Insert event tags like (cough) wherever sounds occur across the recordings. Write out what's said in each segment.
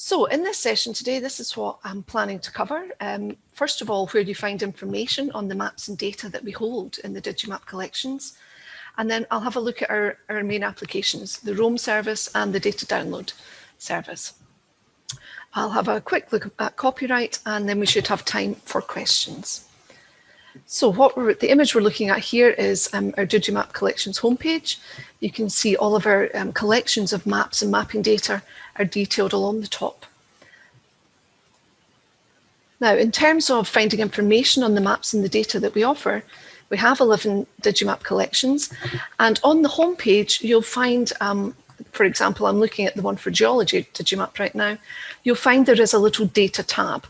So in this session today, this is what I'm planning to cover. Um, first of all, where do you find information on the maps and data that we hold in the Digimap collections. And then I'll have a look at our, our main applications, the Roam service and the data download service. I'll have a quick look at copyright and then we should have time for questions. So what the image we're looking at here is um, our Digimap collections homepage. You can see all of our um, collections of maps and mapping data are detailed along the top. Now, in terms of finding information on the maps and the data that we offer, we have 11 Digimap collections. And on the homepage, you'll find, um, for example, I'm looking at the one for geology Digimap right now, you'll find there is a little data tab.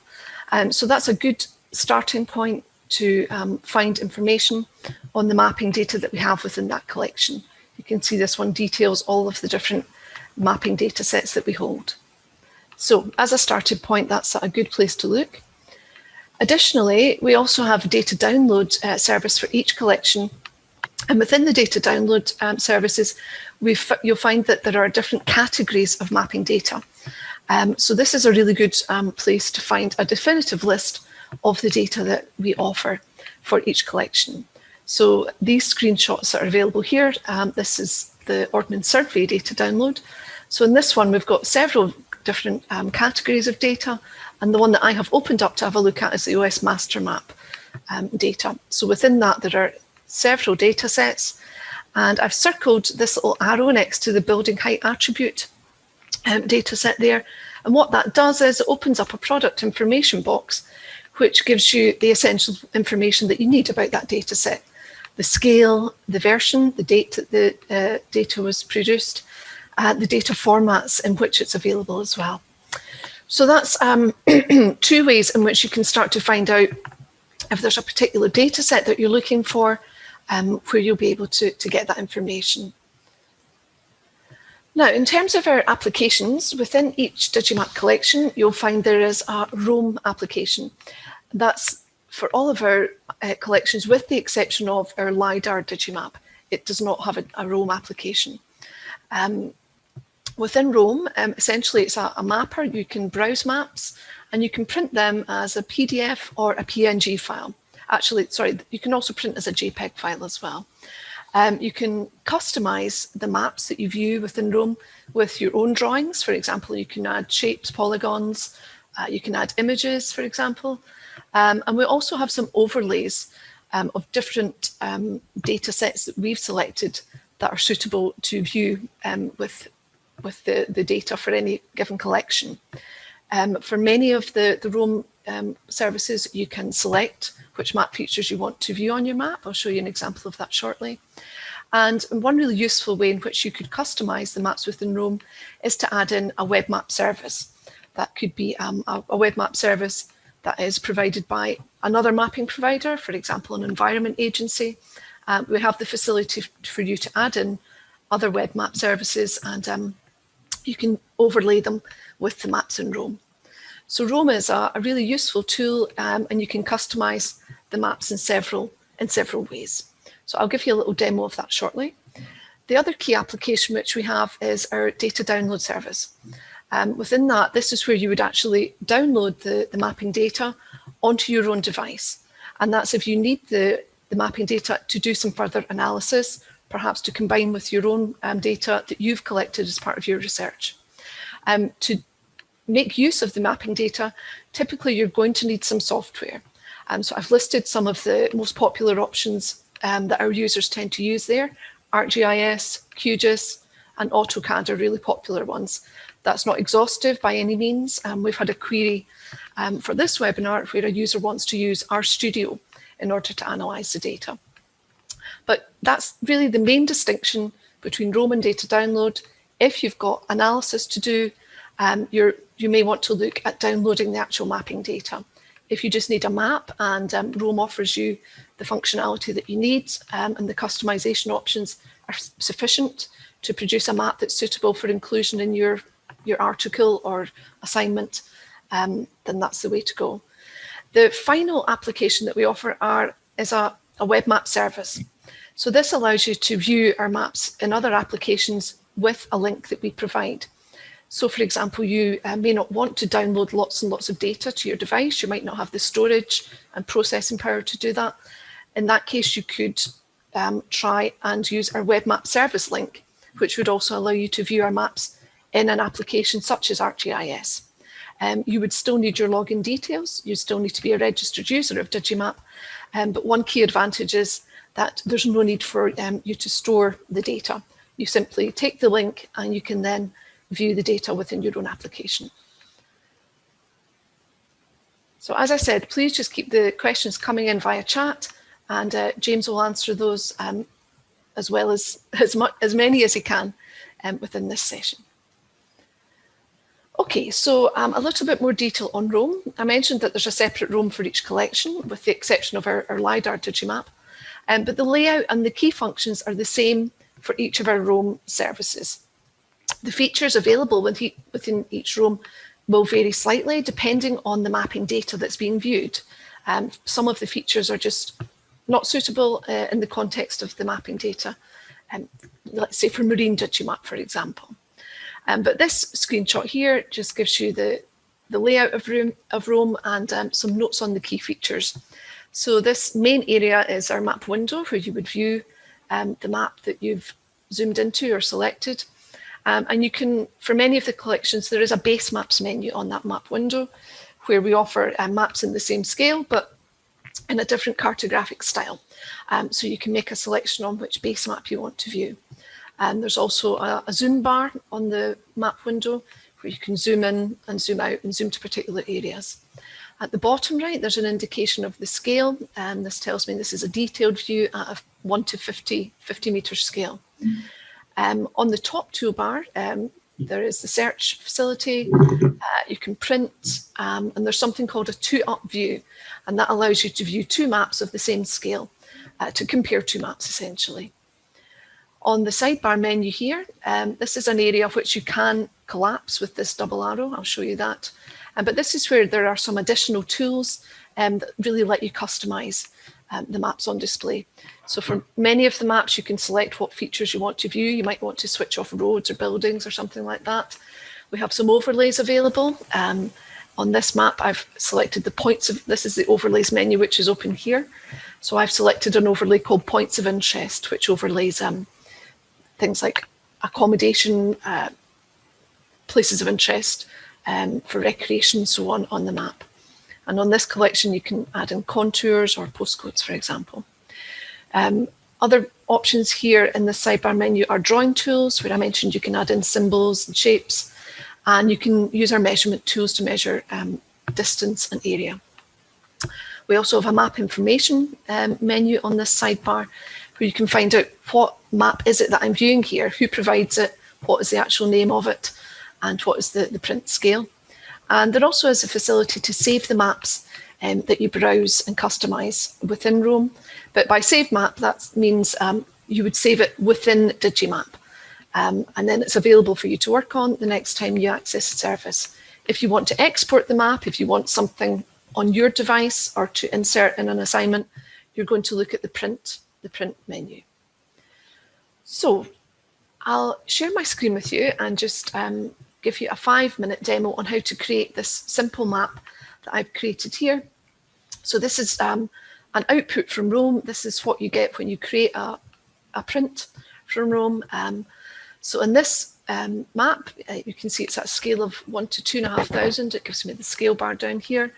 Um, so that's a good starting point to um, find information on the mapping data that we have within that collection. You can see this one details all of the different mapping data sets that we hold. So as a starting point, that's a good place to look. Additionally, we also have a data download uh, service for each collection. And within the data download um, services, you'll find that there are different categories of mapping data. Um, so this is a really good um, place to find a definitive list of the data that we offer for each collection. So these screenshots are available here. Um, this is the Ordnance Survey data download. So in this one, we've got several different um, categories of data. And the one that I have opened up to have a look at is the OS master map um, data. So within that, there are several data sets. And I've circled this little arrow next to the building height attribute um, data set there. And what that does is it opens up a product information box which gives you the essential information that you need about that data set. The scale, the version, the date that the uh, data was produced, uh, the data formats in which it's available as well. So that's um, (clears throat) two ways in which you can start to find out if there's a particular data set that you're looking for, um, where you'll be able to, to get that information. Now, in terms of our applications, within each Digimap collection, you'll find there is a Roam application. That's for all of our uh, collections, with the exception of our LiDAR Digimap. It does not have a, a Roam application. Um, within Roam, um, essentially it's a, a, mapper. You can browse maps and you can print them as a PDF or a PNG file. Actually, sorry, you can also print as a JPEG file as well. Um, you can customize the maps that you view within Roam with your own drawings. For example, you can add shapes, polygons, uh, you can add images, for example, um, and we also have some overlays um, of different um, data sets that we've selected that are suitable to view um, with, with the, the data for any given collection. Um, for many of the, the Roam um, services, you can select which map features you want to view on your map. I'll show you an example of that shortly. And one really useful way in which you could customize the maps within Roam is to add in a web map service. That could be um, a, a web map service that is provided by another mapping provider, for example, an environment agency. Um, we have the facility for you to add in other web map services and um, you can overlay them with the maps in Roam. So Roam is a, a really useful tool um, and you can customize the maps in several, in several ways. So I'll give you a little demo of that shortly. The other key application which we have is our data download service. Um, within that, this is where you would actually download the, the mapping data onto your own device. And that's if you need the, the mapping data to do some further analysis, perhaps to combine with your own um, data that you've collected as part of your research. Um, to make use of the mapping data, typically you're going to need some software. Um, so I've listed some of the most popular options um, that our users tend to use there. ArcGIS, QGIS, and AutoCAD are really popular ones. That's not exhaustive by any means. Um, we've had a query um, for this webinar where a user wants to use RStudio in order to analyse the data. But that's really the main distinction between Roam and data download. If you've got analysis to do, um, you may want to look at downloading the actual mapping data. If you just need a map and um, Roam offers you the functionality that you need um, and the customization options are sufficient to produce a map that's suitable for inclusion in your your article or assignment, um, then that's the way to go. The final application that we offer are, is a, a web map service. So this allows you to view our maps in other applications with a link that we provide. So for example, you uh, may not want to download lots and lots of data to your device. You might not have the storage and processing power to do that. In that case, you could um, try and use our web map service link, which would also allow you to view our maps in an application such as ArcGIS. Um, you would still need your login details. You still need to be a registered user of Digimap. Um, but one key advantage is that there's no need for um, you to store the data. You simply take the link and you can then view the data within your own application. So as I said, please just keep the questions coming in via chat and uh, James will answer those um, as well as (laughs) as, much, as many as he can um, within this session. Okay, so um, a little bit more detail on Roam. I mentioned that there's a separate Roam for each collection, with the exception of our, our LiDAR Digimap. Um, but the layout and the key functions are the same for each of our Roam services. The features available within each Roam will vary slightly depending on the mapping data that's being viewed. Um, some of the features are just not suitable uh, in the context of the mapping data, um, let's say for marine Digimap, for example. Um, but this screenshot here just gives you the, the layout of, room, of Roam and um, some notes on the key features. So this main area is our map window where you would view um, the map that you've zoomed into or selected. Um, and you can, for many of the collections, there is a base maps menu on that map window where we offer uh, maps in the same scale, but in a different cartographic style. Um, so you can make a selection on which base map you want to view. And there's also a, a zoom bar on the map window where you can zoom in and zoom out and zoom to particular areas. At the bottom right, there's an indication of the scale. And this tells me this is a detailed view at a 1 to 50, 50 meter scale. Um, on the top toolbar, um, there is the search facility, uh, you can print, um, and there's something called a two-up view, and that allows you to view two maps of the same scale, uh, to compare two maps essentially. On the sidebar menu here, um, this is an area of which you can collapse with this double arrow. I'll show you that. Um, but this is where there are some additional tools um, that really let you customize um, the maps on display. So for many of the maps, you can select what features you want to view. You might want to switch off roads or buildings or something like that. We have some overlays available. Um, on this map, I've selected the points of, this is the overlays menu, which is open here. So I've selected an overlay called points of interest, which overlays um, things like accommodation, uh, places of interest um, for recreation and so on on the map. And on this collection, you can add in contours or postcodes, for example. Um, other options here in the sidebar menu are drawing tools, where I mentioned you can add in symbols and shapes, and you can use our measurement tools to measure um, distance and area. We also have a map information um, menu on this sidebar, where you can find out what map is it that I'm viewing here, who provides it, what is the actual name of it, and what is the, the print scale. And there also is a facility to save the maps um, that you browse and customize within Roam. But by save map, that means um, you would save it within Digimap. Um, and then it's available for you to work on the next time you access the service. If you want to export the map, if you want something on your device or to insert in an assignment, you're going to look at the print, the print menu. So I'll share my screen with you and just um, give you a five minute demo on how to create this simple map that I've created here. So this is um, an output from Roam. This is what you get when you create a, a print from Roam. Um, so in this um, map, uh, you can see it's at a scale of one to two and a half thousand. It gives me the scale bar down here.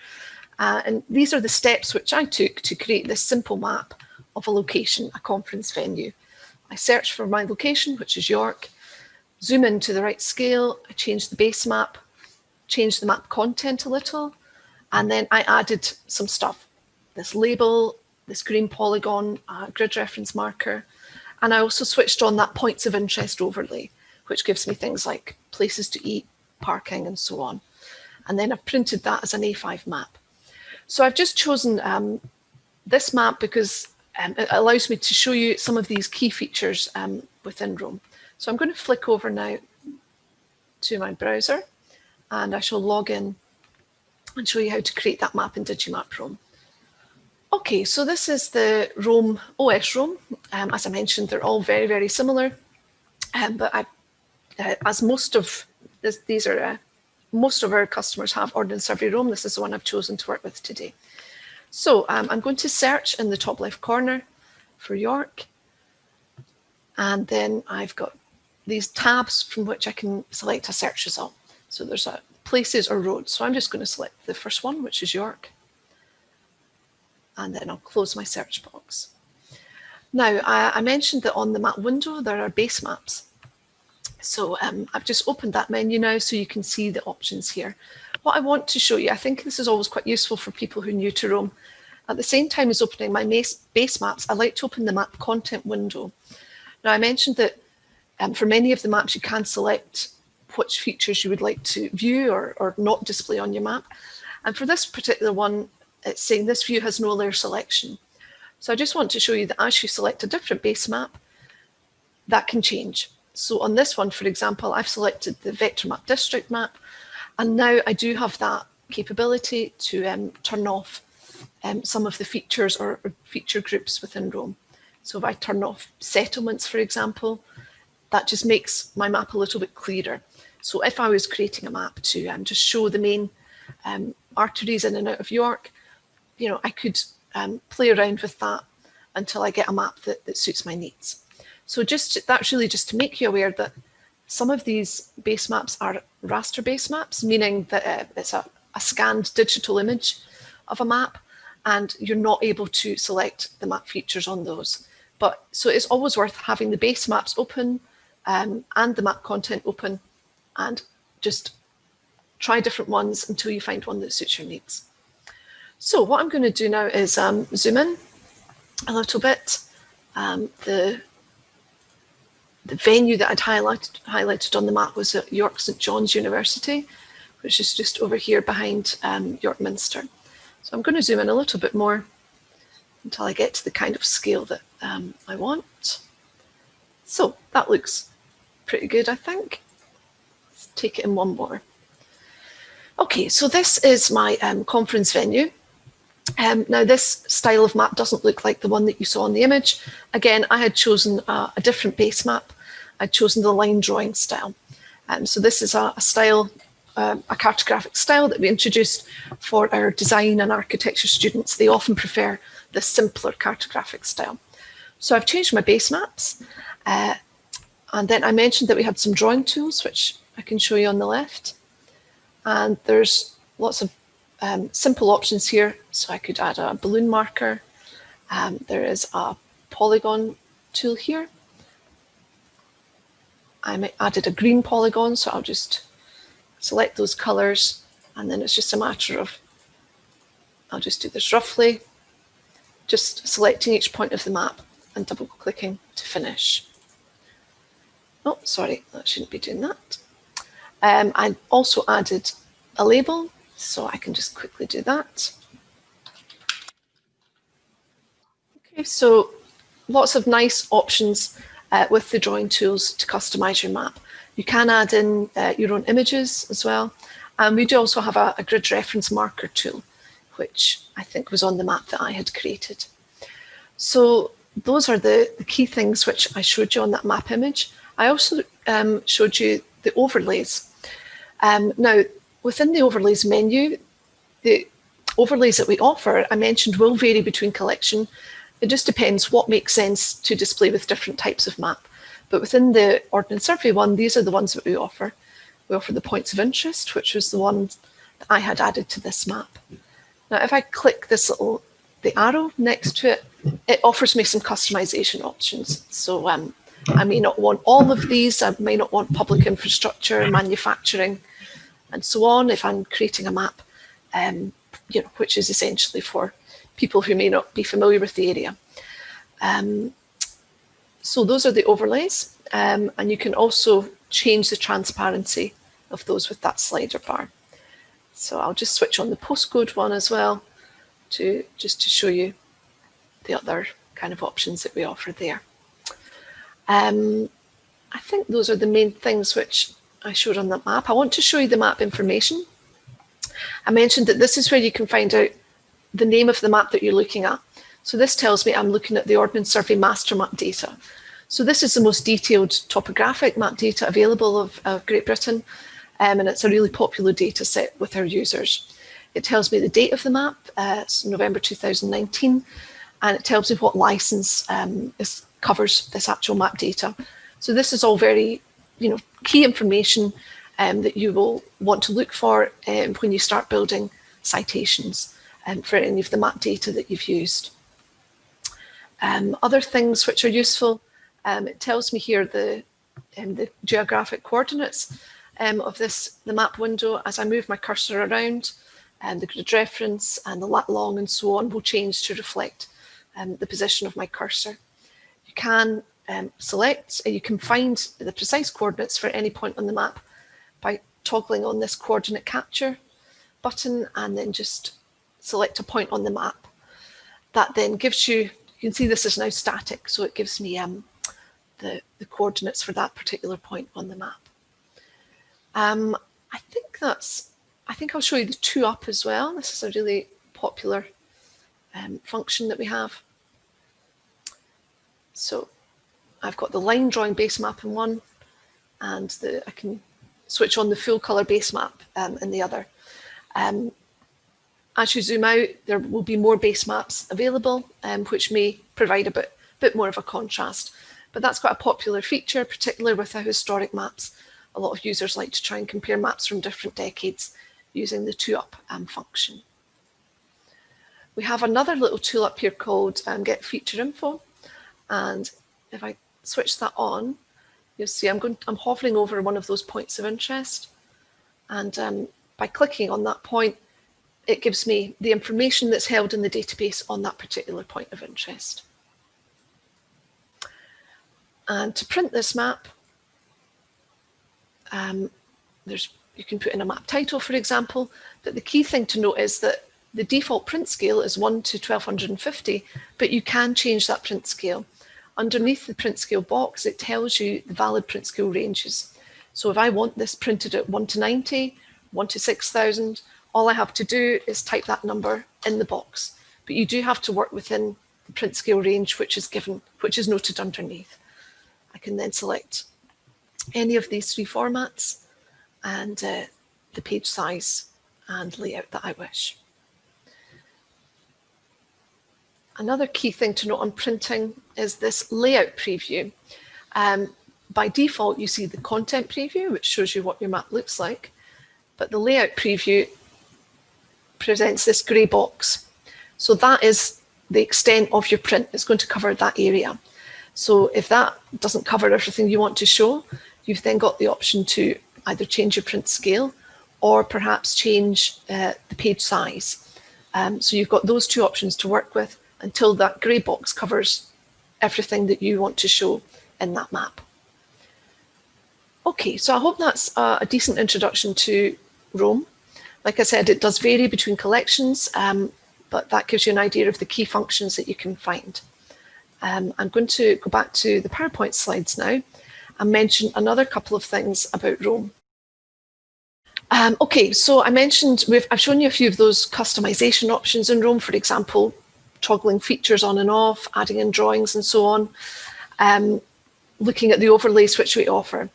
Uh, and these are the steps which I took to create this simple map of a location, a conference venue. I search for my location, which is York, zoom in to the right scale, I changed the base map, changed the map content a little, and then I added some stuff, this label, this green polygon, uh, grid reference marker, and I also switched on that points of interest overlay, which gives me things like places to eat, parking, and so on. And then I've printed that as an A5 map. So I've just chosen um, this map because um, it allows me to show you some of these key features um, within Roam. So I'm going to flick over now to my browser and I shall log in and show you how to create that map in Digimap Roam. Okay, so this is the Roam, OS Roam. Um, as I mentioned, they're all very, very similar. Um, but I, uh, as most of this, these are, uh, most of our customers have Ordnance Survey Roam. This is the one I've chosen to work with today. So um, I'm going to search in the top left corner for York. And then I've got these tabs from which I can select a search result. So there's a places or roads. So I'm just going to select the first one, which is York. And then I'll close my search box. Now, I, I mentioned that on the map window, there are base maps. So um, I've just opened that menu now so you can see the options here. What I want to show you, I think this is always quite useful for people who are new to Roam. At the same time as opening my base maps, I like to open the map content window. Now I mentioned that um, for many of the maps you can select which features you would like to view or, or not display on your map. And for this particular one, it's saying this view has no layer selection. So I just want to show you that as you select a different base map, that can change. So on this one, for example, I've selected the vector map district map, and now I do have that capability to um, turn off um, some of the features or, or, feature groups within Roam. So if I turn off settlements, for example, that just makes my map a little bit clearer. So if I was creating a map to um, just show the main um, arteries in and out of York, you know, I could um, play around with that until I get a map that, that suits my needs. So just that's really just to make you aware that some of these base maps are raster base maps, meaning that uh, it's a, a scanned digital image of a map and you're not able to select the map features on those. But so it's always worth having the base maps open um, and the map content open and just try different ones until you find one that suits your needs. So what I'm going to do now is um, zoom in a little bit. Um, the the venue that I'd highlighted, highlighted on the map was at York St John's University, which is just over here behind um, York Minster. So I'm going to zoom in a little bit more until I get to the kind of scale that um, I want. So that looks pretty good, I think. Let's take it in one more. Okay, so this is my um, conference venue. Um, now this style of map doesn't look like the one that you saw on the image. Again, I had chosen a, a different base map. I'd chosen the line drawing style. Um, so this is a, a style, um, a cartographic style that we introduced for our design and architecture students. They often prefer the simpler cartographic style. So I've changed my base maps. Uh, and then I mentioned that we had some drawing tools, which I can show you on the left. And there's lots of um, simple options here. So I could add a balloon marker. Um, there is a polygon tool here. I added a green polygon, so I'll just select those colors and then it's just a matter of, I'll just do this roughly, just selecting each point of the map and double clicking to finish. Oh, sorry, I shouldn't be doing that. Um, I also added a label so I can just quickly do that. Okay, so lots of nice options uh, with the drawing tools to customize your map. You can add in uh, your own images as well. And we do also have a, a, grid reference marker tool, which I think was on the map that I had created. So those are the, the key things which I showed you on that map image. I also um, showed you the overlays. Um, now, Within the overlays menu, the overlays that we offer, I mentioned, will vary between collection. It just depends what makes sense to display with different types of map. But within the Ordnance Survey one, these are the ones that we offer. We offer the points of interest, which was the one that I had added to this map. Now, if I click this little, the arrow next to it, it offers me some customization options. So um, I may not want all of these. I may not want public infrastructure, manufacturing and so on if I'm creating a map, um, you know, which is essentially for people who may not be familiar with the area. Um, so those are the overlays um, and you can also change the transparency of those with that slider bar. So I'll just switch on the postcode one as well to just to show you the other kind of options that we offer there. Um, I think those are the main things which I showed on that map. I want to show you the map information. I mentioned that this is where you can find out the name of the map that you're looking at. So this tells me I'm looking at the Ordnance Survey master map data. So this is the most detailed topographic map data available of, of Great Britain. um, and it's a really popular data set with our users. It tells me the date of the map, uh, it's November 2019, and it tells me what license um, is, covers this actual map data. So this is all very, you know, key information um, that you will want to look for um, when you start building citations um, for any of the map data that you've used. Um, other things which are useful, um, it tells me here the, um, the geographic coordinates of this the map window as I move my cursor around and the grid reference and the lat long and so on will change to reflect the position of my cursor. You can um, select, uh, you can find the precise coordinates for any point on the map by toggling on this coordinate capture button and then just select a point on the map. That then gives you, you can see this is now static, so it gives me um, the, the coordinates for that particular point on the map. Um, I think that's, I think I'll show you the two up as well. This is a really popular um, function that we have. So I've got the line drawing base map in one and the, I can switch on the full color base map um, in the other. Um, as you zoom out, there will be more base maps available, um, which may provide a bit, bit more of a contrast. But that's quite a popular feature, particularly with the historic maps. A lot of users like to try and compare maps from different decades using the two up um, function. We have another little tool up here called um, Get Feature Info. And if I switch that on, you'll see I'm going, I'm hovering over one of those points of interest. And um, by clicking on that point, it gives me the information that's held in the database on that particular point of interest. And to print this map, um, there's you can put in a map title, for example, but the key thing to note is that the default print scale is 1 to 1250, but you can change that print scale. Underneath the print scale box, it tells you the valid print scale ranges. So if I want this printed at 1 to 90, 1 to 6000, all I have to do is type that number in the box. But you do have to work within the print scale range which is given, which is noted underneath. I can then select any of these three formats and uh, the page size and layout that I wish. Another key thing to note on printing is this layout preview. Um, by default, you see the content preview, which shows you what your map looks like. But the layout preview presents this grey box. So that is the extent of your print. It's going to cover that area. So if that doesn't cover everything you want to show, you've then got the option to either change your print scale or perhaps change uh, the page size. Um, so you've got those two options to work with until that grey box covers everything that you want to show in that map. Okay, so I hope that's a, decent introduction to Roam. Like I said, it does vary between collections, um, but that gives you an idea of the key functions that you can find. Um, I'm going to go back to the PowerPoint slides now and mention another couple of things about Roam. Um, okay, so I mentioned, I've shown you a few of those customization options in Roam, for example, toggling features on and off, adding in drawings and so on, um, looking at the overlays which we offer.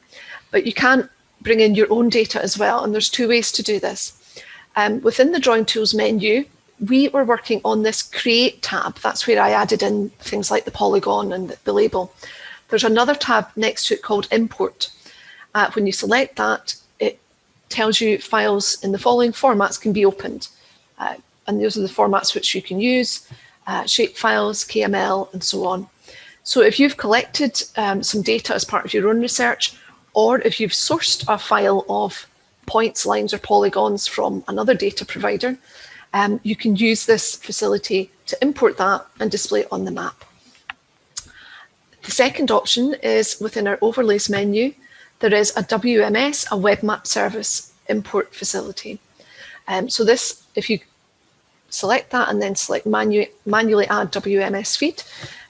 But you can bring in your own data as well, and there's two ways to do this. Um, within the Drawing Tools menu, we were working on this Create tab. That's where I added in things like the polygon and the, label. There's another tab next to it called Import. Uh, when you select that, it tells you files in the following formats can be opened. Uh, and those are the formats which you can use uh, shape files, KML, and so on. So if you've collected um, some data as part of your own research, or if you've sourced a file of points, lines, or polygons from another data provider, um, you can use this facility to import that and display it on the map. The second option is within our overlays menu, there is a WMS, a web map service import facility. Um, so this, if you select that and then select manu manually add WMS feed.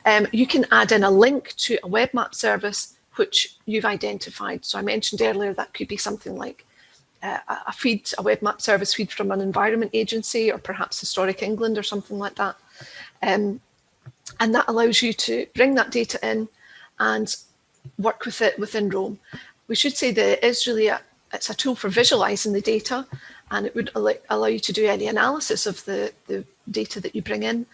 Um, you can add in a link to a web map service which you've identified. So I mentioned earlier that could be something like uh, a feed, a web map service feed from an environment agency or perhaps Historic England or something like that. Um, and that allows you to bring that data in and work with it within Roam. We should say that it is really a, it's a tool for visualizing the data and it would allow you to do any analysis of the, the data that you bring in.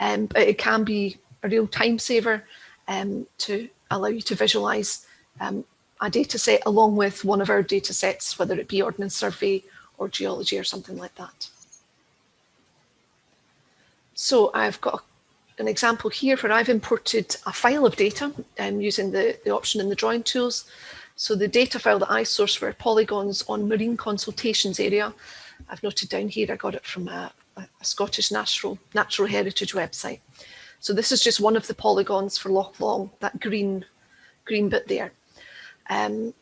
Um, but it can be a real time saver um, to allow you to visualize um, a data set along with one of our data sets, whether it be Ordnance Survey or geology or something like that. So I've got an example here where I've imported a file of data um, using the, the option in the drawing tools. So the data file that I sourced were polygons on marine consultations area. I've noted down here, I got it from a, a Scottish Natural, Natural Heritage website. So this is just one of the polygons for Loch Long, that green, green bit there. Um,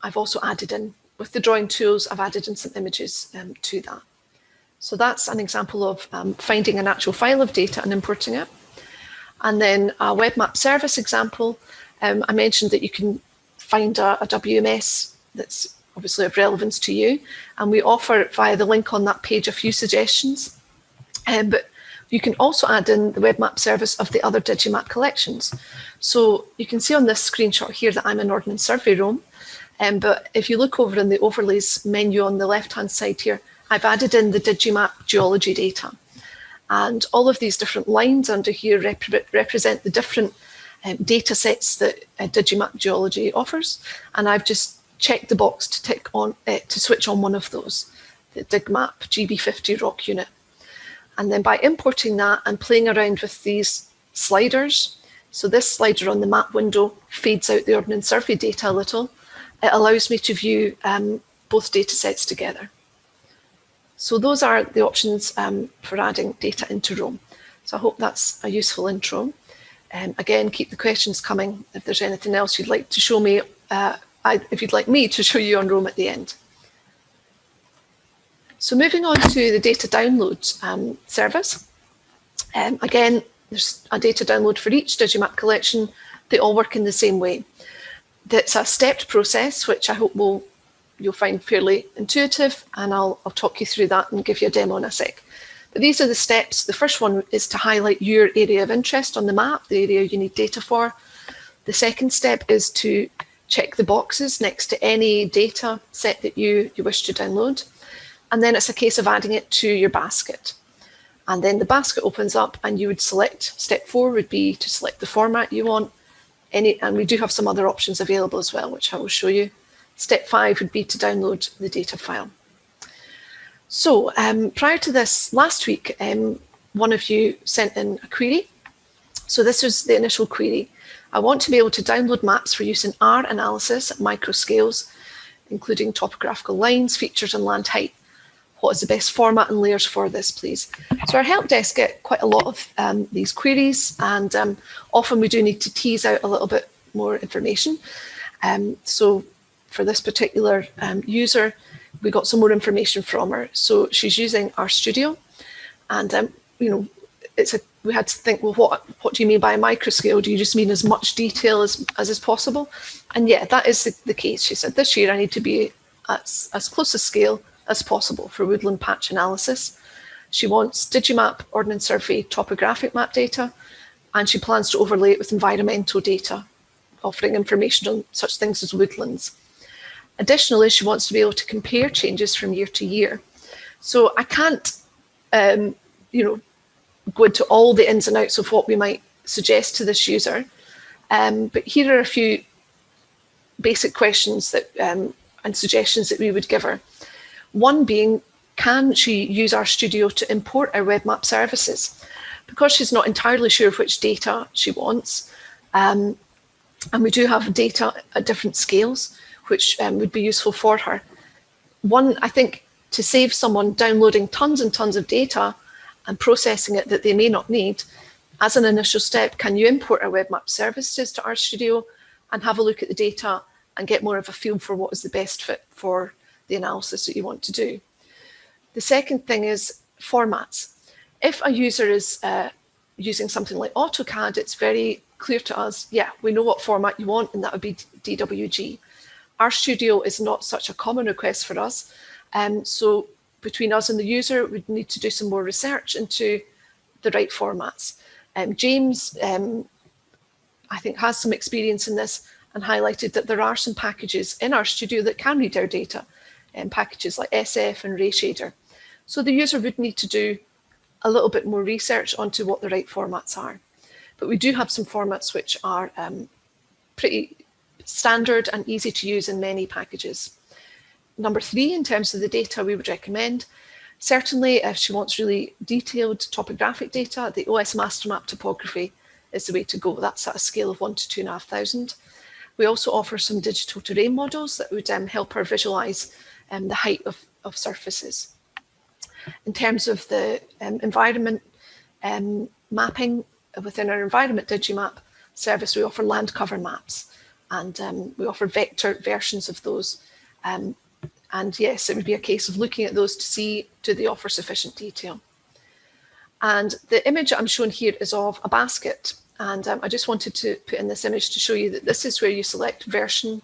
I've also added in, with the drawing tools, I've added in some images um, to that. So that's an example of um, finding an actual file of data and importing it. And then a web map service example, um, I mentioned that you can find a, a, WMS that's obviously of relevance to you. And we offer via the link on that page a few suggestions. Um, but you can also add in the web map service of the other Digimap collections. So you can see on this screenshot here that I'm in Ordnance Survey Roam. Um, but if you look over in the overlays menu on the left-hand side here, I've added in the Digimap geology data. And all of these different lines under here rep represent the different um, data sets that uh, Digimap Geology offers. And I've just checked the box to tick on uh, to switch on one of those, the DigMap GB50 rock unit. And then by importing that and playing around with these sliders, so this slider on the map window fades out the Ordnance Survey data a little, it allows me to view um, both data sets together. So those are the options um, for adding data into Roam. So I hope that's a useful intro. Um, again, keep the questions coming. If there's anything else you'd like to show me, uh, I, if you'd like me to (laughs) show you on Roam at the end. So moving on to the data download um, service. Um, again, there's a data download for each Digimap collection. They all work in the same way. It's a stepped process, which I hope will you'll find fairly intuitive and I'll, I'll talk you through that and give you a demo in a sec. But these are the steps. The first one is to highlight your area of interest on the map, the area you need data for. The second step is to check the boxes next to any data set that you, you wish to download. And then it's a case of adding it to your basket. And then the basket opens up and you would select, step four would be to select the format you want. Any, and we do have some other options available as well, which I will show you. Step five would be to download the data file. So um, prior to this, last week, um, one of you sent in a query. So this was the initial query. I want to be able to download maps for use in R analysis at micro scales, including topographical lines, features and land height. What is the best format and layers for this, please? So our help desk get quite a lot of um, these queries and um, often we do need to tease out a little bit more information. Um, so for this particular um, user, we got some more information from her. So she's using RStudio and, um, you know, it's a, we had to think, well, what, what do you mean by a microscale? Do you just mean as much detail as, as is possible? And yeah, that is the, the case. She said, this year I need to be as, as close a scale as possible for woodland patch analysis. She wants Digimap Ordnance Survey topographic map data, and she plans to overlay it with environmental data, offering information on such things as woodlands. Additionally, she wants to be able to compare changes from year to year. So I can't, um, you know, go into all the ins and outs of what we might suggest to this user. Um, but here are a few basic questions that um, and suggestions that we would give her. One being, can she use RStudio to import our web map services? Because she's not entirely sure which data she wants, um, and we do have data at different scales, which um, would be useful for her. One, I think, to save someone downloading tons and tons of data and processing it that they may not need, as an initial step, can you import our web map services to RStudio and have a look at the data and get more of a feel for what is the best fit for the analysis that you want to do. The second thing is formats. If a user is uh, using something like AutoCAD, it's very clear to us, yeah, we know what format you want, and that would be DWG. RStudio is not such a common request for us. Um, so between us and the user, we'd need to do some more research into the right formats. Um, James, um, I think, has some experience in this and highlighted that there are some packages in RStudio that can read our data. um, packages like SF and RayShader. So the user would need to do a little bit more research onto what the right formats are. But we do have some formats which are um, pretty standard and easy to use in many packages. Number three, in terms of the data we would recommend, certainly if she wants really detailed topographic data, the OS master map topography is the way to go. That's at a scale of one to two and a half thousand. We also offer some digital terrain models that would um, help her visualize um, the height of, of surfaces. In terms of the um, environment um, mapping within our environment Digimap service, we offer land cover maps and um, we offer vector versions of those. Um, and yes, it would be a case of looking at those to see do they offer sufficient detail. And the image I'm showing here is of a basket. And um, I just wanted to put in this image to show you that this is where you select version,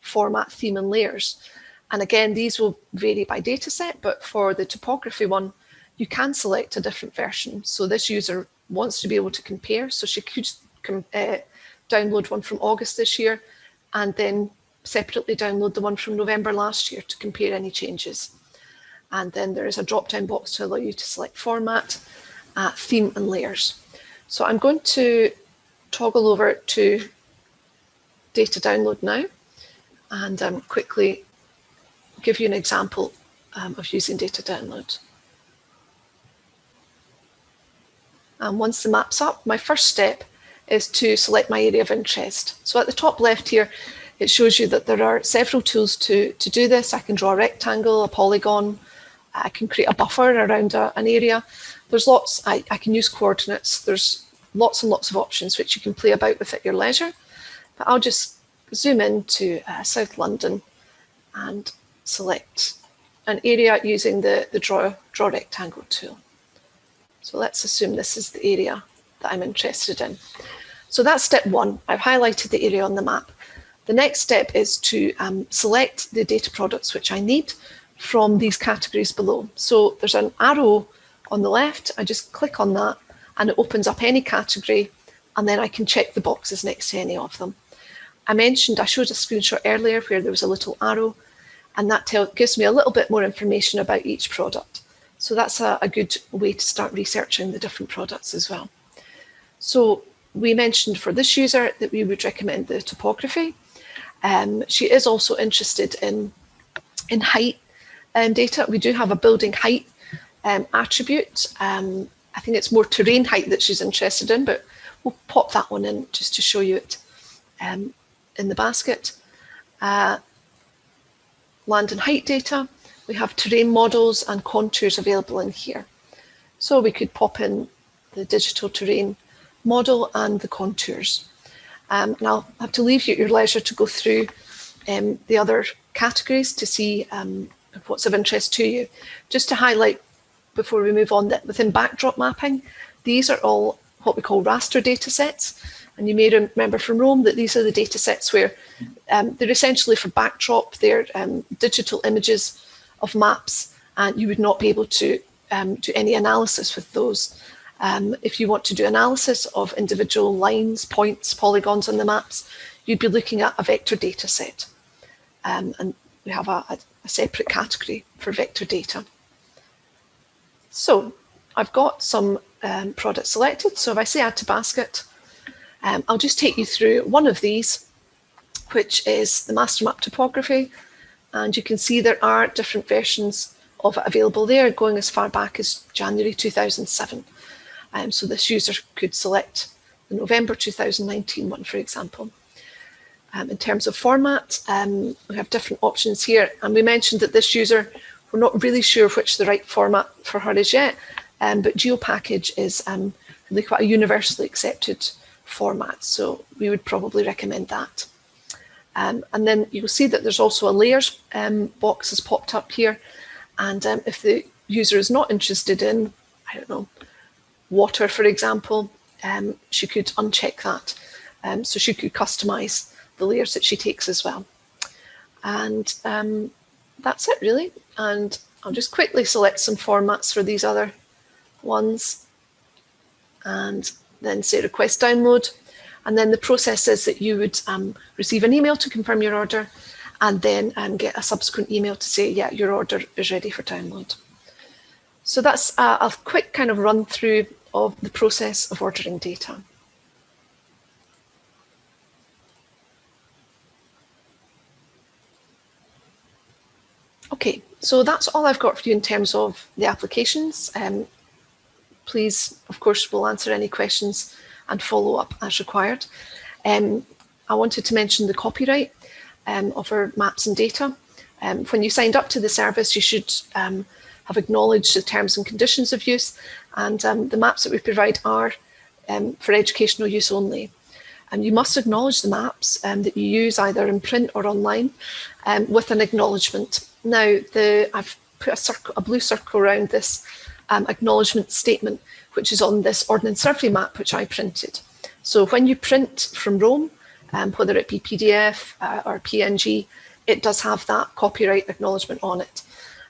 format, theme and layers. And again, these will vary by dataset, but for the topography one, you can select a different version. So this user wants to be able to compare. So she could uh, download one from August this year and then separately download the one from November last year to compare any changes. And then there is a drop-down box to allow you to select format, uh, theme and layers. So I'm going to toggle over to data download now and um, quickly give you an example um, of using data download. And once the map's up, my first step is to select my area of interest. So at the top left here, it shows you that there are several tools to, to do this. I can draw a rectangle, a polygon, I can create a buffer around a, an area. There's lots, I, I can use coordinates. There's lots and lots of options which you can play about with at your leisure. But I'll just zoom in to uh, South London and select an area using the, the draw, draw rectangle tool. So let's assume this is the area that I'm interested in. So that's step one. I've highlighted the area on the map. The next step is to um, select the data products which I need from these categories below. So there's an arrow on the left. I just click on that and it opens up any category and then I can check the boxes next to any of them. I mentioned, I showed a screenshot earlier where there was a little arrow and that tell, gives me a little bit more information about each product. So that's a, a good way to start researching the different products as well. So we mentioned for this user that we would recommend the topography. Um, she is also interested in, in height um, data. We do have a building height um, attribute. Um, I think it's more terrain height that she's interested in, but we'll pop that one in just to show you it um, in the basket. Uh, land and height data. We have terrain models and contours available in here. So we could pop in the digital terrain model and the contours. Um, and I'll have to leave you at your leisure to go through um, the other categories to see um, what's of interest to you. Just to highlight before we move on that within backdrop mapping, these are all what we call raster data sets. And you may remember from Roam that these are the data sets where um, they're essentially for backdrop, they're um, digital images of maps, and you would not be able to um, do any analysis with those. Um, if you want to do analysis of individual lines, points, polygons on the maps, you'd be looking at a vector data set. Um, and we have a, a, separate category for vector data. So I've got some um, products selected. So if I say add to basket, um, I'll just take you through one of these, which is the master map topography. And you can see there are different versions of it available there, going as far back as January 2007. Um, so this user could select the November 2019 one, for example. Um, in terms of format, um, we have different options here. And we mentioned that this user, we're not really sure which the right format for her is yet, um, but GeoPackage is um, really quite a universally accepted format. So we would probably recommend that. Um, and then you'll see that there's also a layers um, box has popped up here. And um, if the user is not interested in, I don't know, water, for example, um, she could uncheck that. Um, so she could customize the layers that she takes as well. And um, that's it really. And I'll just quickly select some formats for these other ones. And then say request download. And then the process is that you would um, receive an email to confirm your order and then um, get a subsequent email to say, yeah, your order is ready for download. So that's a, a quick kind of run through of the process of ordering data. Okay, so that's all I've got for you in terms of the applications. Um, please, of course, we'll answer any questions and follow up as required. Um, I wanted to mention the copyright um, of our maps and data. Um, when you signed up to the service, you should um, have acknowledged the terms and conditions of use and um, the maps that we provide are um, for educational use only. And you must acknowledge the maps that you use either in print or online with an acknowledgement. Now, the, I've put a, circle, a blue circle around this acknowledgement statement, which is on this Ordnance Survey map, which I printed. So when you print from Roam, um, whether it be PDF uh, or PNG, it does have that copyright acknowledgement on it.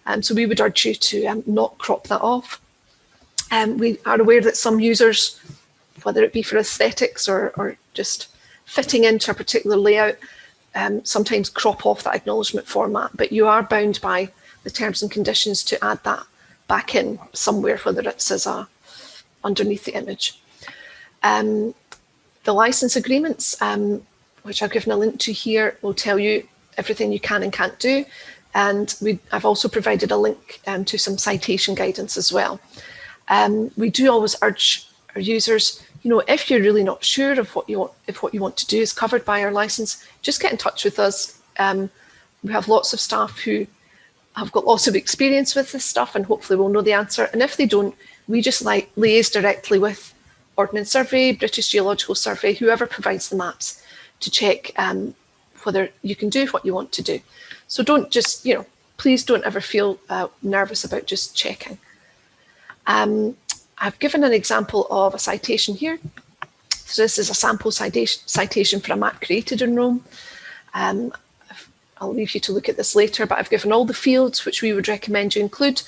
Um, so we would urge you to um, not crop that off. Um, we are aware that some users, whether it be for aesthetics or, or just fitting into a particular layout, um, sometimes crop off that acknowledgement format, but you are bound by the terms and conditions to add that back in somewhere, whether it's as a underneath the image. Um, the license agreements, um, which I've given a link to here, will tell you everything you can and can't do. And we, I've also provided a link um, to some citation guidance as well. Um, we do always urge our users, you know, if you're really not sure of what you want, if what you want to do is covered by our license, just get in touch with us. Um, we have lots of staff who have got lots of experience with this stuff and hopefully will know the answer. And if they don't, we just like liaise directly with Ordnance Survey, British Geological Survey, whoever provides the maps to check um, whether you can do what you want to do. So don't just, you know, please don't ever feel uh, nervous about just checking. Um, I've given an example of a citation here. So this is a sample citation, for a map created in Roam. Um, I'll leave you to look at this later, but I've given all the fields which we would recommend you include.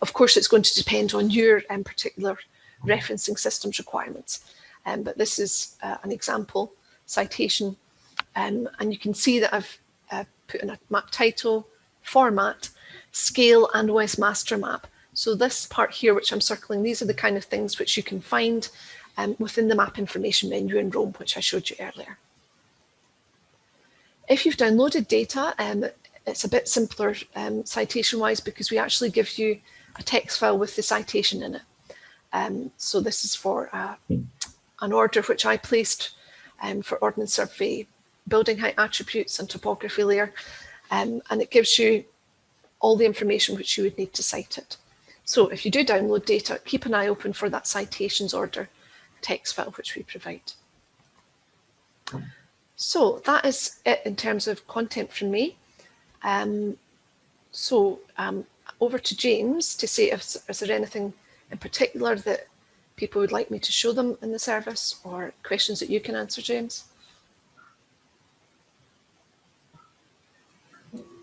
Of course, it's going to depend on your um, particular referencing systems requirements. Um, but this is uh, an example citation. Um, and you can see that I've put in a map title, format, scale and OS master map. So this part here, which I'm circling, these are the kind of things which you can find um, within the map information menu in Roam, which I showed you earlier. If you've downloaded data, um, it's a bit simpler um, citation wise because we actually give you a text file with the citation in it. Um, so this is for uh, an order which I placed um, for Ordnance Survey, building height attributes and topography layer. Um, and it gives you all the information which you would need to cite it. So if you do download data, keep an eye open for that citations order text file which we provide. So that is it in terms of content from me. Um, so um, over to James to see if is there anything in particular that people would like me to show them in the service or questions that you can answer, James?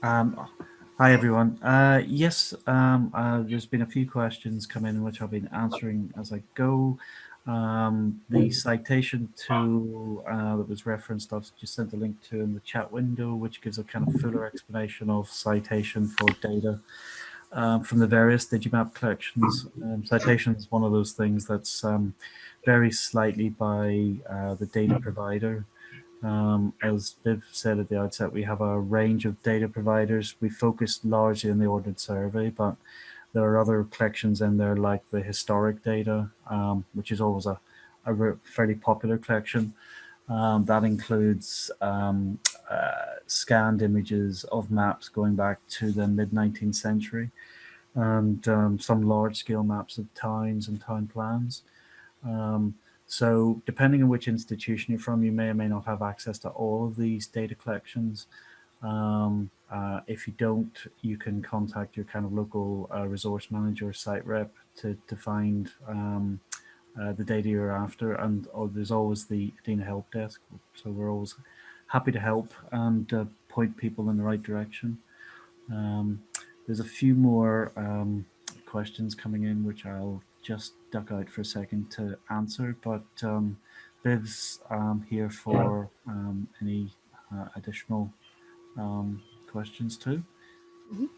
Um, hi, everyone. Uh, yes, um, uh, there's been a few questions come in which I've been answering as I go. Um, the citation to uh, that was referenced, I've just sent a link to in the chat window, which gives a kind of fuller explanation of citation for data um, from the various Digimap collections. Um, citation is one of those things that's um, varies slightly by uh, the data provider. Um, as Viv said at the outset, we have a range of data providers. We focus largely on the Ordnance Survey, but there are other collections in there like the historic data, um, which is always a, a fairly popular collection. Um, that includes um, uh, scanned images of maps going back to the mid 19th century and um, some large scale maps of towns and town plans. So depending on which institution you're from, you may or may not have access to all of these data collections. Um, uh, if you don't, you can contact your kind of local uh, resource manager, site rep to, to find um, uh, the data you're after. And oh, there's always the EDINA help desk. So we're always happy to help and uh, point people in the right direction. Um, there's a few more um, questions coming in, which I'll just duck out for a second to answer, but um, um, here for um, any uh, additional um, questions too. Mhm.